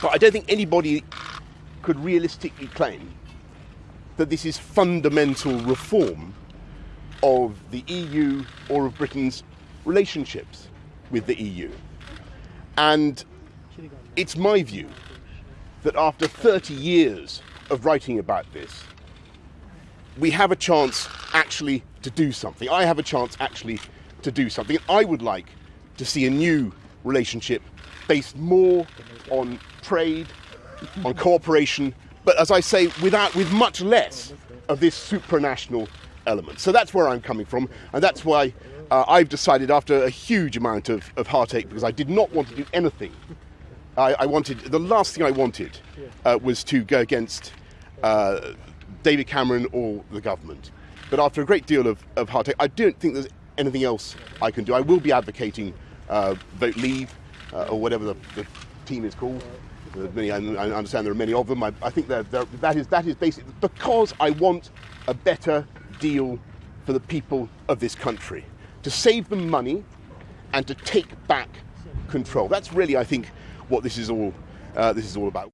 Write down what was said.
But I don't think anybody could realistically claim that this is fundamental reform of the EU or of Britain's relationships with the EU. And it's my view that after 30 years of writing about this, we have a chance actually to do something. I have a chance actually to do something. I would like to see a new relationship based more on trade, on cooperation, but as I say, without, with much less of this supranational element. So that's where I'm coming from, and that's why uh, I've decided, after a huge amount of, of heartache, because I did not want to do anything. I, I wanted the last thing I wanted uh, was to go against uh, David Cameron or the government. But after a great deal of, of heartache, I don't think there's anything else I can do. I will be advocating uh, vote leave uh, or whatever the, the, team is called. Many, I understand there are many of them. I, I think that that is that is basically because I want a better deal for the people of this country to save them money and to take back control. That's really, I think, what this is all uh, this is all about.